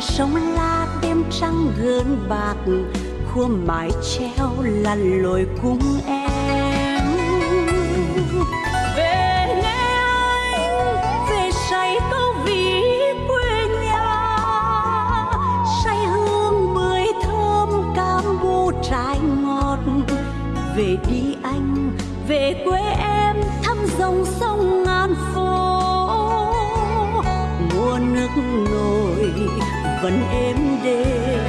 sông la đêm trăng gơn bạc khua mái treo lăn lội cùng em. Về nghe anh, về say câu ví quê nhà, say hương bưởi thơm cam bu trái ngọt. Về đi anh, về quê em nổi vẫn êm đềm.